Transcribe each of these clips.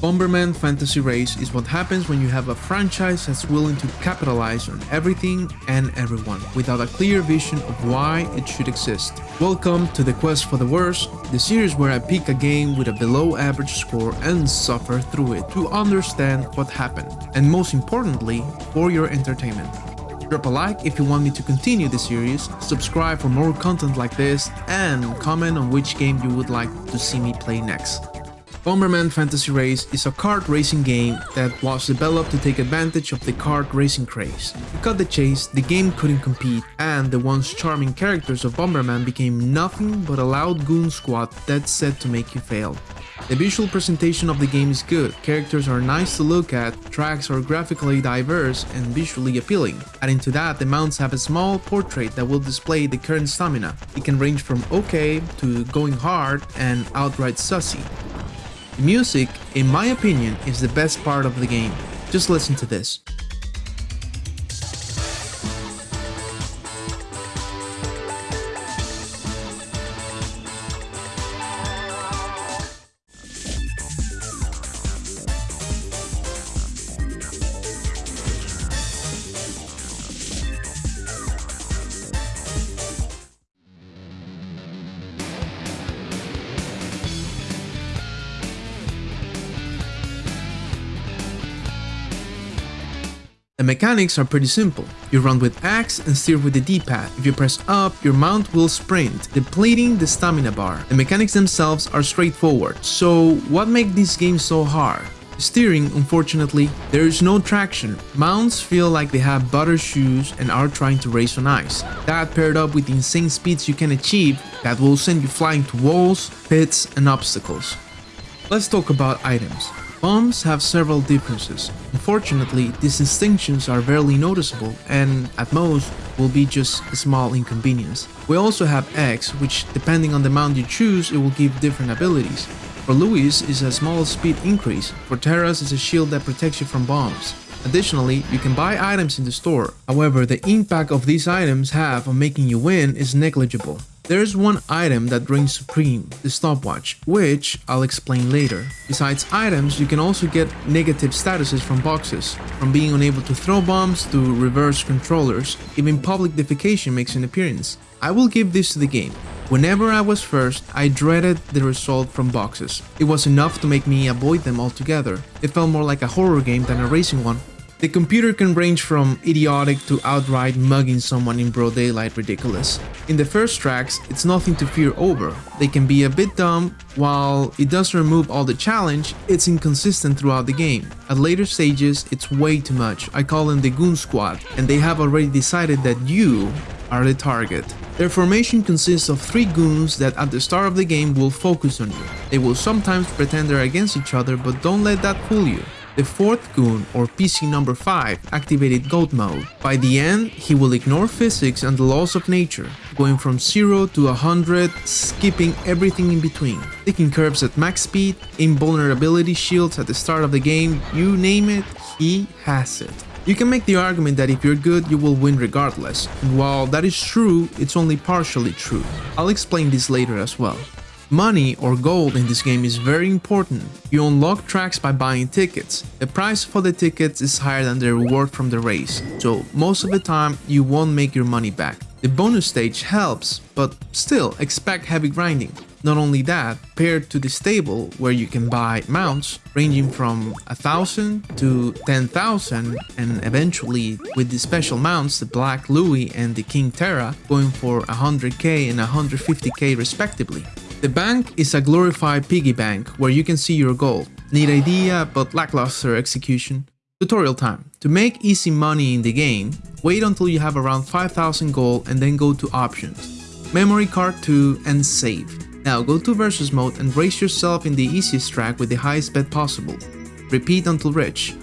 Bomberman Fantasy Race is what happens when you have a franchise that's willing to capitalize on everything and everyone without a clear vision of why it should exist. Welcome to the Quest for the Worst, the series where I pick a game with a below average score and suffer through it to understand what happened, and most importantly, for your entertainment. Drop a like if you want me to continue the series, subscribe for more content like this, and comment on which game you would like to see me play next. Bomberman Fantasy Race is a kart racing game that was developed to take advantage of the kart racing craze. Cut the chase, the game couldn't compete, and the once charming characters of Bomberman became nothing but a loud goon squad that's set to make you fail. The visual presentation of the game is good, characters are nice to look at, tracks are graphically diverse and visually appealing. Adding to that, the mounts have a small portrait that will display the current stamina. It can range from okay to going hard and outright sussy. Music, in my opinion, is the best part of the game. Just listen to this. The mechanics are pretty simple. You run with X and steer with the D-pad. If you press up, your mount will sprint, depleting the stamina bar. The mechanics themselves are straightforward, so what makes this game so hard? Steering, unfortunately, there is no traction. Mounts feel like they have butter shoes and are trying to race on ice. That paired up with the insane speeds you can achieve, that will send you flying to walls, pits, and obstacles. Let's talk about items. Bombs have several differences. Unfortunately, these distinctions are barely noticeable and, at most, will be just a small inconvenience. We also have X, which depending on the mount you choose, it will give different abilities. For Louie's is a small speed increase, for Terra's is a shield that protects you from bombs. Additionally, you can buy items in the store, however the impact of these items have on making you win is negligible. There's one item that reigns supreme, the stopwatch, which I'll explain later. Besides items, you can also get negative statuses from boxes, from being unable to throw bombs to reverse controllers, even public defecation makes an appearance. I will give this to the game. Whenever I was first, I dreaded the result from boxes. It was enough to make me avoid them altogether. It felt more like a horror game than a racing one. The computer can range from idiotic to outright mugging someone in broad daylight ridiculous. In the first tracks, it's nothing to fear over. They can be a bit dumb, while it does remove all the challenge, it's inconsistent throughout the game. At later stages, it's way too much. I call them the Goon Squad, and they have already decided that you are the target. Their formation consists of three goons that at the start of the game will focus on you. They will sometimes pretend they're against each other, but don't let that fool you. The fourth goon, or PC number 5, activated GOAT mode. By the end, he will ignore physics and the laws of nature, going from 0 to 100, skipping everything in between. Taking curves at max speed, invulnerability shields at the start of the game, you name it, he has it. You can make the argument that if you're good, you will win regardless, and while that is true, it's only partially true. I'll explain this later as well. Money or gold in this game is very important. You unlock tracks by buying tickets. The price for the tickets is higher than the reward from the race, so most of the time you won't make your money back. The bonus stage helps, but still expect heavy grinding. Not only that, paired to the stable where you can buy mounts ranging from 1000 to 10,000 and eventually with the special mounts the Black Louie and the King Terra going for 100k and 150k respectively. The bank is a glorified piggy bank where you can see your gold. Neat idea, but lackluster execution. Tutorial time. To make easy money in the game, wait until you have around 5000 gold and then go to options. Memory card 2 and save. Now go to versus mode and race yourself in the easiest track with the highest bet possible. Repeat until rich.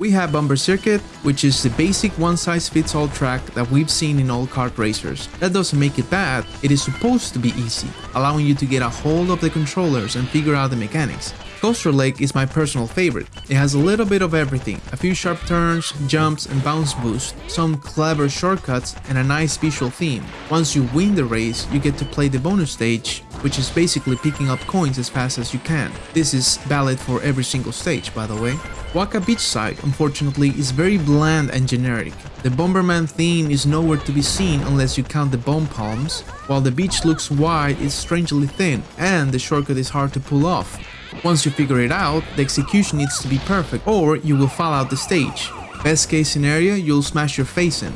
We have Bumper Circuit, which is the basic one-size-fits-all track that we've seen in all kart racers. That doesn't make it bad, it is supposed to be easy, allowing you to get a hold of the controllers and figure out the mechanics. Coaster Lake is my personal favorite. It has a little bit of everything, a few sharp turns, jumps and bounce boosts, some clever shortcuts and a nice visual theme. Once you win the race, you get to play the bonus stage, which is basically picking up coins as fast as you can. This is valid for every single stage by the way. Waka Beachside, unfortunately, is very bland and generic. The Bomberman theme is nowhere to be seen unless you count the bomb palms, while the beach looks wide, it's strangely thin, and the shortcut is hard to pull off. Once you figure it out, the execution needs to be perfect or you will fall out the stage. Best case scenario, you'll smash your face in.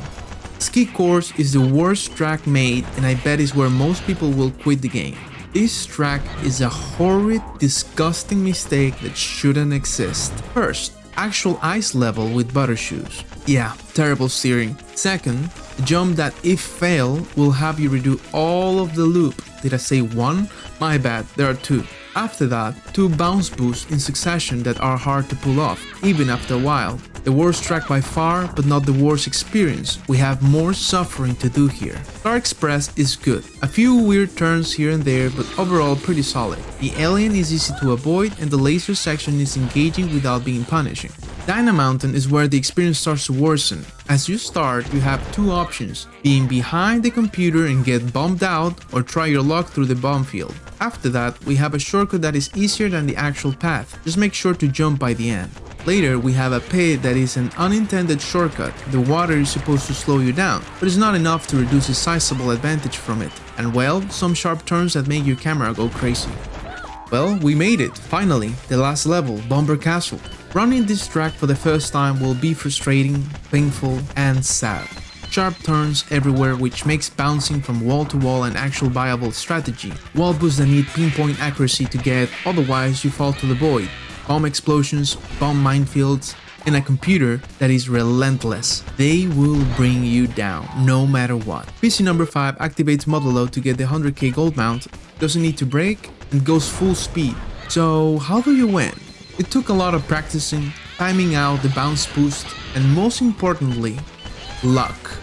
Ski Course is the worst track made and I bet is where most people will quit the game. This track is a horrid, disgusting mistake that shouldn't exist. First, actual ice level with butter shoes. Yeah, terrible steering. Second, a jump that if fail will have you redo all of the loop. Did I say one? My bad, there are two. After that, two bounce boosts in succession that are hard to pull off, even after a while. The worst track by far, but not the worst experience. We have more suffering to do here. Star Express is good. A few weird turns here and there, but overall pretty solid. The alien is easy to avoid and the laser section is engaging without being punishing. Dyna Mountain is where the experience starts to worsen. As you start, you have two options, being behind the computer and get bombed out or try your luck through the bomb field. After that, we have a shortcut that is easier than the actual path, just make sure to jump by the end. Later, we have a pit that is an unintended shortcut. The water is supposed to slow you down, but it's not enough to reduce a sizable advantage from it. And well, some sharp turns that make your camera go crazy. Well, we made it, finally, the last level, Bomber Castle. Running this track for the first time will be frustrating, painful, and sad sharp turns everywhere which makes bouncing from wall to wall an actual viable strategy. Wall boosts that need pinpoint accuracy to get, otherwise you fall to the void. Bomb explosions, bomb minefields, and a computer that is relentless. They will bring you down, no matter what. PC number 5 activates Modulo to get the 100k gold mount, doesn't need to brake, and goes full speed. So how do you win? It took a lot of practicing, timing out the bounce boost, and most importantly, luck.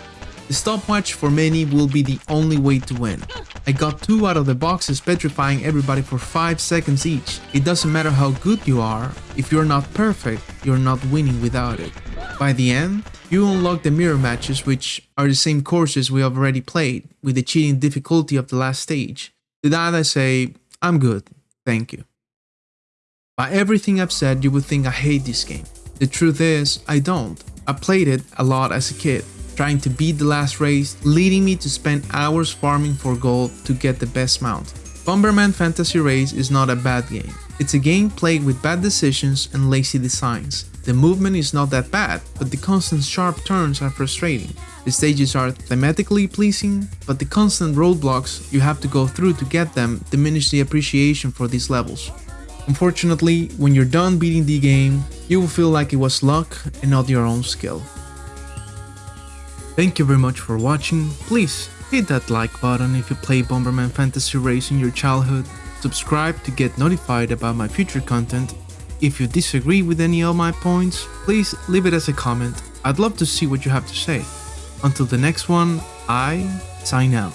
The stopwatch for many will be the only way to win. I got 2 out of the boxes petrifying everybody for 5 seconds each. It doesn't matter how good you are, if you're not perfect, you're not winning without it. By the end, you unlock the mirror matches which are the same courses we have already played, with the cheating difficulty of the last stage. To that I say, I'm good, thank you. By everything I've said you would think I hate this game. The truth is, I don't. I played it a lot as a kid, trying to beat the last race, leading me to spend hours farming for gold to get the best mount. Bomberman Fantasy Race is not a bad game. It's a game played with bad decisions and lazy designs. The movement is not that bad, but the constant sharp turns are frustrating. The stages are thematically pleasing, but the constant roadblocks you have to go through to get them diminish the appreciation for these levels. Unfortunately, when you're done beating the game, you will feel like it was luck and not your own skill. Thank you very much for watching, please hit that like button if you play Bomberman Fantasy Race in your childhood, subscribe to get notified about my future content, if you disagree with any of my points, please leave it as a comment, I'd love to see what you have to say. Until the next one, I sign out.